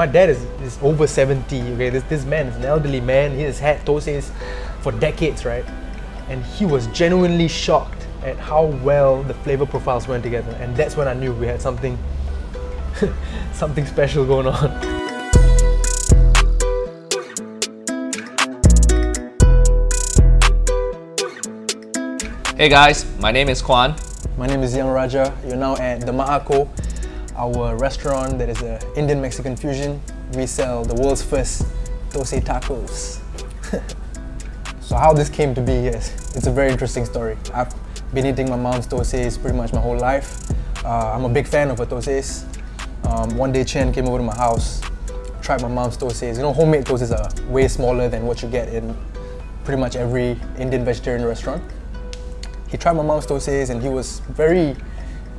my dad is, is over 70, okay? This, this man is an elderly man. He has had Thosai's for decades, right? And he was genuinely shocked at how well the flavor profiles went together. And that's when I knew we had something, something special going on. Hey guys, my name is Kwan. My name is Young Raja. You're now at the Ma'ako, our restaurant that is an Indian Mexican fusion. We sell the world's first Thosai tacos. so how this came to be, it's a very interesting story. I've been eating my mom's Thosais pretty much my whole life. Uh, I'm a big fan of her Thosais. Um, one day Chen came over to my house, tried my mom's Thosais. You know, homemade Thosais are way smaller than what you get in pretty much every Indian vegetarian restaurant. He tried my mom's Thosais and he was very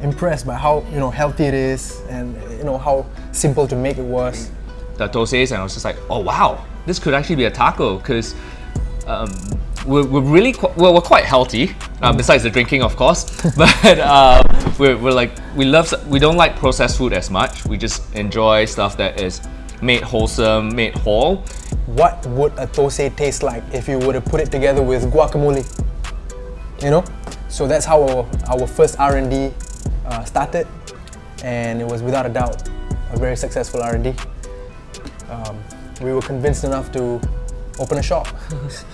impressed by how you know healthy it is and you know how simple to make it was. The Thosais and I was just like, oh wow, this could actually be a taco because um, we're, we're really qu well, we're quite healthy uh, besides the drinking of course but uh, we're, we're like we love we don't like processed food as much we just enjoy stuff that is made wholesome made whole What would a Thosai taste like if you were to put it together with guacamole? You know? So that's how our, our first R&D uh, started and it was without a doubt a very successful R&D. Um, we were convinced enough to open a shop.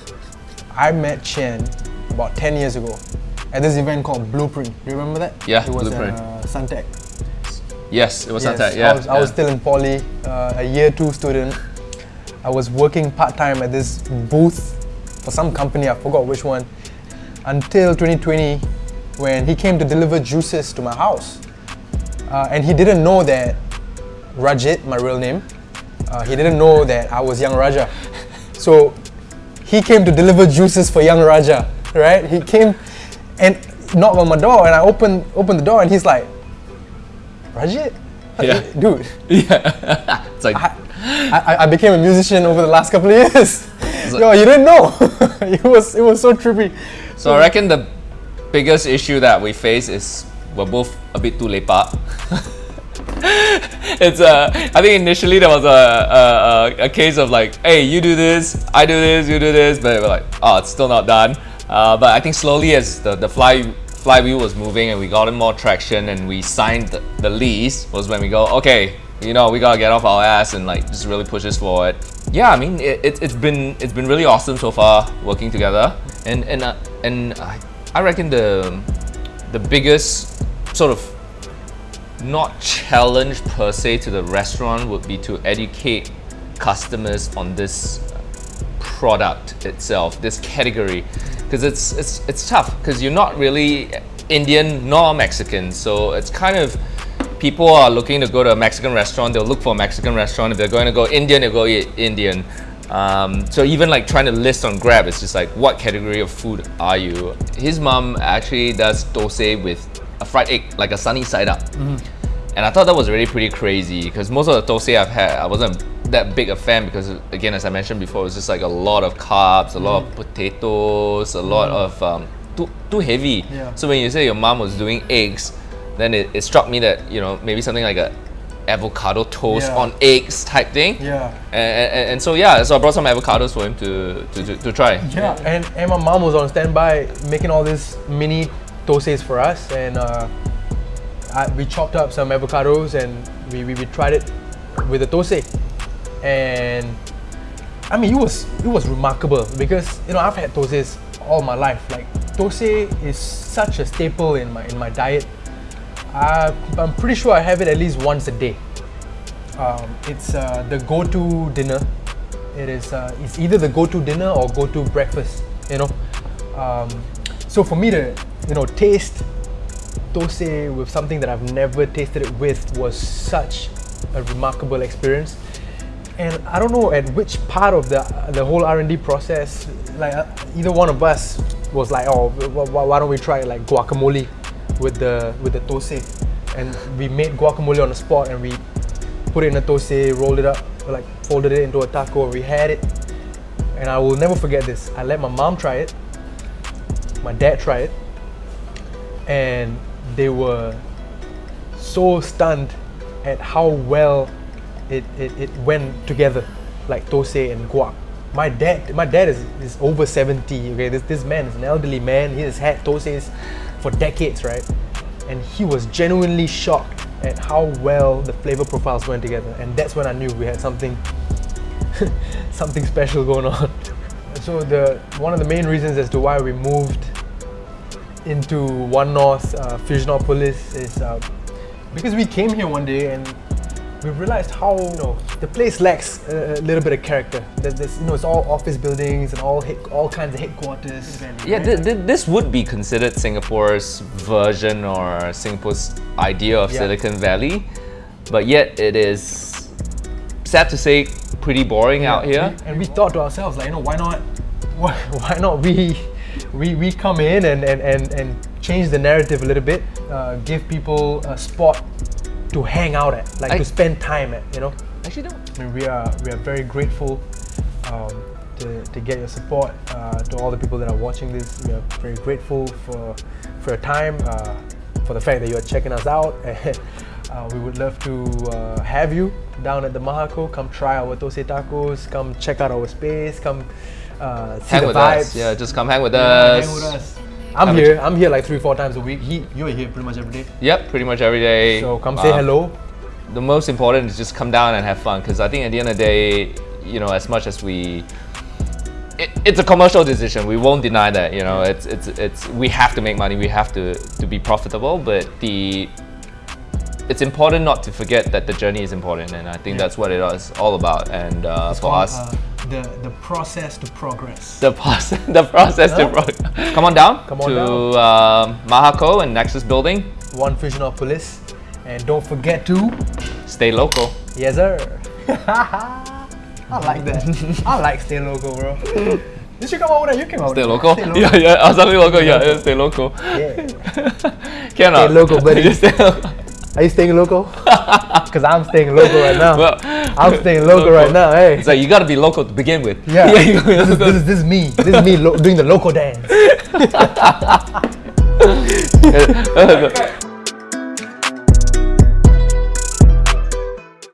I met Chen about 10 years ago at this event called Blueprint. Do you remember that? Yeah, it was Blueprint. at uh, Suntec. yes it was Yes, Suntec, yeah I was, I was still in poly, uh, a year two student. I was working part-time at this booth for some company, I forgot which one, until 2020 when he came to deliver juices to my house. Uh, and he didn't know that Rajit, my real name, uh, he didn't know that I was Young Raja. So he came to deliver juices for Young Raja, right? He came and knocked on my door and I opened, opened the door and he's like, Rajit? Yeah. Dude, yeah it's like I, I, I became a musician over the last couple of years. Yo, you didn't know. it was it was so trippy. so I reckon the biggest issue that we face is we're both a bit too lepak it's uh, I think initially there was a, a, a, a case of like, hey, you do this, I do this, you do this, but we're like, oh, it's still not done. Uh, but I think slowly as the, the fly flywheel was moving and we got more traction and we signed the, the lease was when we go, okay, you know, we gotta get off our ass and like just really push this forward. Yeah, I mean, it, it, it's been it's been really awesome so far working together, and and uh, and I, I reckon the the biggest sort of not challenge per se to the restaurant would be to educate customers on this product itself, this category, because it's it's it's tough because you're not really Indian nor Mexican, so it's kind of people are looking to go to a Mexican restaurant, they'll look for a Mexican restaurant. If they're going to go Indian, they'll go eat Indian. Um, so even like trying to list on Grab, it's just like what category of food are you? His mom actually does dosai with a fried egg, like a sunny side up. And I thought that was really pretty crazy because most of the dosai I've had, I wasn't that big a fan because again, as I mentioned before, it was just like a lot of carbs, a lot of potatoes, a lot of um, too too heavy. Yeah. So when you say your mom was doing eggs, then it, it struck me that you know maybe something like a avocado toast Yeah. on eggs type thing. Yeah. And, and, and so yeah, so I brought some avocados for him to to, to, to try. Yeah, and, and my mom was on standby making all these mini thosais for us, and uh, I, we chopped up some avocados and we, we, we tried it with the thosai, and I mean it was it was remarkable because you know I've had thosais all my life. Like thosai is such a staple in my in my diet. I, I'm pretty sure I have it at least once a day. Um, it's uh, the go-to dinner. It is uh, it's either the go-to dinner or go-to breakfast. You know, um, so for me to you know taste dosai with something that I've never tasted it with was such a remarkable experience. And I don't know at which part of the the whole R&D process, like uh, either one of us was like, oh, wh- wh- why don't we try like guacamole with the with the thosai? And we made guacamole on the spot, and we put it in a tose, rolled it up, like folded it into a taco, we had it. And I will never forget this. I let my mom try it, my dad try it, and they were so stunned at how well it, it, it went together, like Tose and Guac. My dad, my dad is, is over 70. Okay, this this man is an elderly man. He has had Toses for decades, right? And he was genuinely shocked at how well the flavor profiles went together. And that's when I knew we had something something special going on. So the one of the main reasons as to why we moved into One North uh, Fusionopolis is uh, because we came here one day and we realized how you know the place lacks a, a little bit of character. There's, there's, you know it's all office buildings and all all kinds of headquarters. Yeah, th- th- this would be considered Singapore's version or Singapore's idea of Yeah. Silicon Valley, but yet it is sad to say pretty boring out here. And we thought to ourselves, like, you know, why not, why, why not we, we, we come in and, and, and, and change the narrative a little bit, uh, give people a spot to hang out at, like I- to spend time at, you know. Actually, don't. I mean, we are we are very grateful um, to, to get your support. Uh, to all the people that are watching this, we are very grateful for for your time, uh, for the fact that you are checking us out. uh, we would love to uh, have you down at the Mahako. Come try our Tose tacos. Come check out our space. Come uh, see Hang the with vibes. us. Yeah, just come hang with Yeah, us. hang with us. I'm Have here. I'm here like three, four times a week. He, you're here pretty much every day. Yep, pretty much every day. So come say Um, hello. the most important is just come down and have fun because I think at the end of the day, you know, as much as we, it, it's a commercial decision. We won't deny that. You know, it's it's it's we have to make money. We have to to be profitable. But the it's important not to forget that the journey is important, and I think that's what it is all about. And uh, for Called, us, uh, the the process to progress. the process, the process to Huh? pro- come on down Come on to down. Um, Mahako and Nexus Building. One Fusionopolis. And don't forget to, Stay local. yes sir. I like that. I like stay local, bro. Did you come out with that? You came out Stay local. that. Stay Yeah, yeah. I was something local. Yeah, yeah, stay local. Yeah. Cannot. Stay local, buddy. Stay local. Are you staying local? Because I'm staying local right now. Well, I'm staying local right now. Hey. It's like you gotta be local to begin with. Yeah. be this, is, this, is, this is me. This is me doing the local dance. Uh, uh,